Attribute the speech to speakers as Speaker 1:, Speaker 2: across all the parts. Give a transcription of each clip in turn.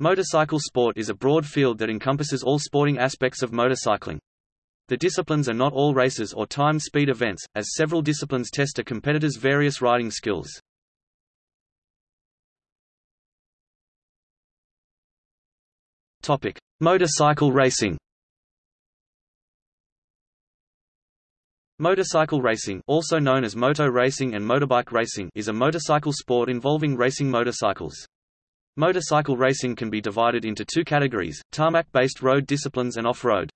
Speaker 1: Motorcycle sport is a broad field that encompasses all sporting aspects of motorcycling. The disciplines are not all races or timed speed events, as several disciplines test a competitor's various riding skills. Topic: Motorcycle racing. Motorcycle racing, also known as moto racing and motorbike racing, is a motorcycle sport involving racing motorcycles. Motorcycle racing can be divided into two categories, tarmac-based road disciplines and off-road.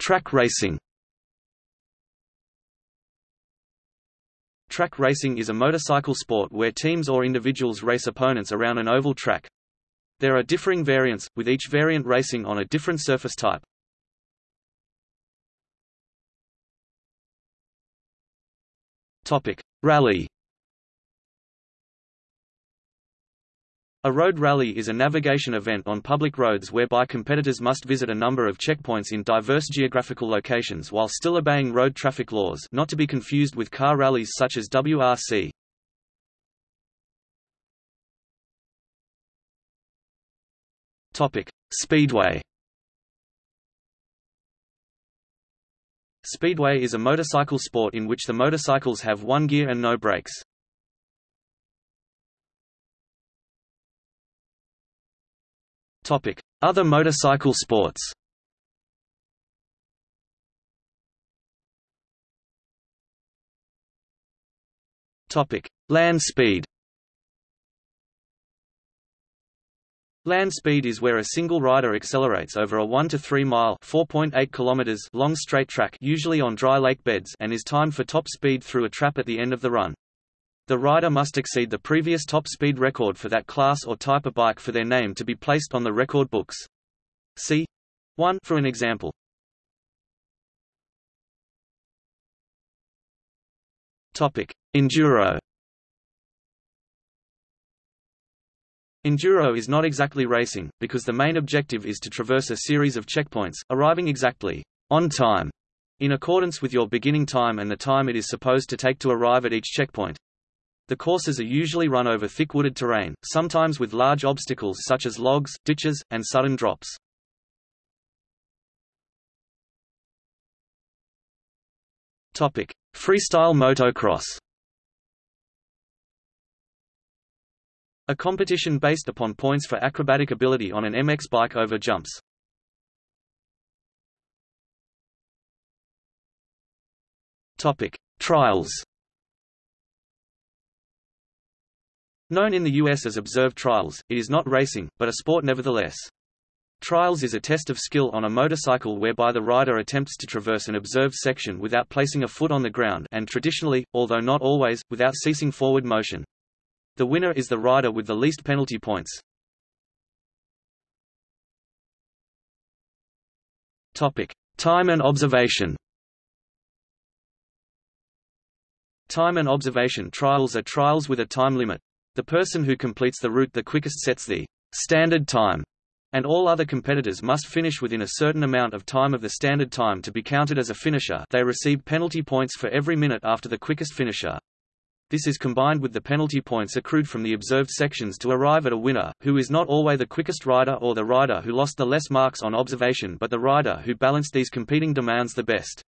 Speaker 1: Track racing. Track racing is a motorcycle sport where teams or individuals race opponents around an oval track. There are differing variants, with each variant racing on a different surface type. Topic: Rally. A road rally is a navigation event on public roads whereby competitors must visit a number of checkpoints in diverse geographical locations while still obeying road traffic laws not to be confused with car rallies such as WRC. Speedway Speedway is a motorcycle sport in which the motorcycles have one gear and no brakes. Other motorcycle sports. Land speed Land speed is where a single rider accelerates over a 1 to 3 mile (4.8 kilometers) long straight track usually on dry lake beds and is timed for top speed through a trap at the end of the run. The rider must exceed the previous top speed record for that class or type of bike for their name to be placed on the record books. See 1 for an example. Topic: Enduro Enduro is not exactly racing, because the main objective is to traverse a series of checkpoints, arriving exactly on time, in accordance with your beginning time and the time it is supposed to take to arrive at each checkpoint. The courses are usually run over thick wooded terrain, sometimes with large obstacles such as logs, ditches, and sudden drops. Freestyle motocross A competition based upon points for acrobatic ability on an MX bike over jumps. Topic: Trials. Known in the US as observed trials, it is not racing, but a sport nevertheless. Trials is a test of skill on a motorcycle whereby the rider attempts to traverse an observed section without placing a foot on the ground and traditionally, although not always, without ceasing forward motion. The winner is the rider with the least penalty points. Topic: Time and observation. Time and observation trials are trials with a time limit. The person who completes the route the quickest sets the standard time, and all other competitors must finish within a certain amount of time of the standard time to be counted as a finisher. They receive penalty points for every minute after the quickest finisher. This is combined with the penalty points accrued from the observed sections to arrive at a winner, who is not always the quickest rider or the rider who lost the less marks on observation but the rider who balanced these competing demands the best.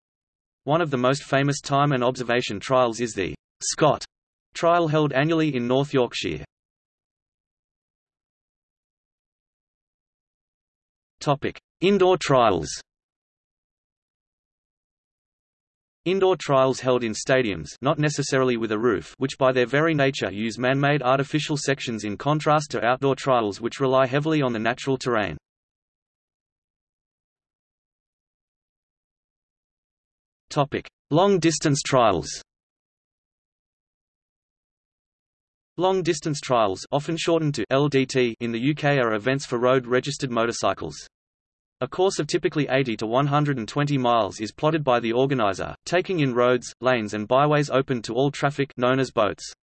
Speaker 1: One of the most famous time and observation trials is the Scott trial held annually in North Yorkshire. Topic: Indoor trials Indoor trials held in stadiums not necessarily with a roof which by their very nature use man-made artificial sections in contrast to outdoor trials which rely heavily on the natural terrain. Long-distance trials Long-distance trials often shortened to LDT in the UK are events for road-registered motorcycles. A course of typically 80 to 120 miles is plotted by the organizer, taking in roads, lanes and byways open to all traffic known as boats.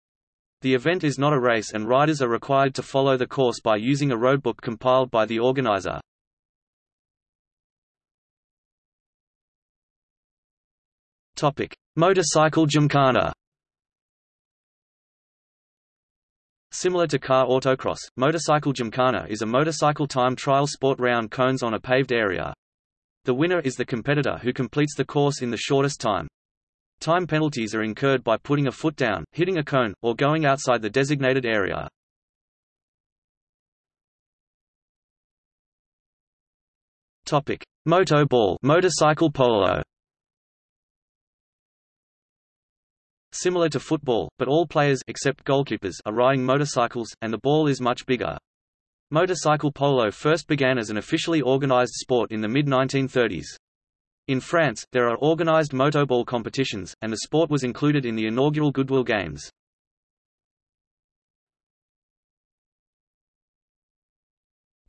Speaker 1: The event is not a race and riders are required to follow the course by using a roadbook compiled by the organizer. Motorcycle Gymkhana Similar to car autocross, motorcycle gymkhana is a motorcycle time trial sport round cones on a paved area. The winner is the competitor who completes the course in the shortest time. Time penalties are incurred by putting a foot down, hitting a cone, or going outside the designated area. Topic: Moto ball, motorcycle polo. Similar to football, but all players except goalkeepers are riding motorcycles, and the ball is much bigger. Motorcycle polo first began as an officially organized sport in the mid-1930s. In France, there are organized motoball competitions, and the sport was included in the inaugural Goodwill Games.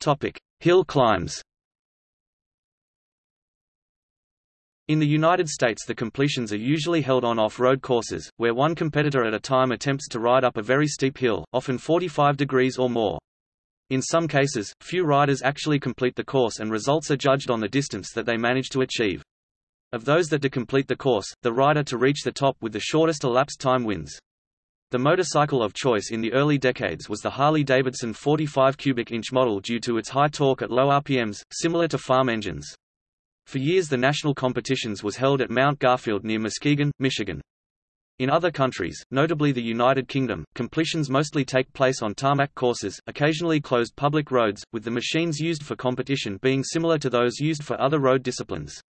Speaker 1: Topic: Hill climbs. In the United States the completions are usually held on off-road courses, where one competitor at a time attempts to ride up a very steep hill, often 45 degrees or more. In some cases, few riders actually complete the course and results are judged on the distance that they manage to achieve. Of those that do complete the course, the rider to reach the top with the shortest elapsed time wins. The motorcycle of choice in the early decades was the Harley-Davidson 45 cubic inch model due to its high torque at low RPMs, similar to farm engines. For years the national competitions was held at Mount Garfield near Muskegon, Michigan. In other countries, notably the United Kingdom, completions mostly take place on tarmac courses, occasionally closed public roads, with the machines used for competition being similar to those used for other road disciplines.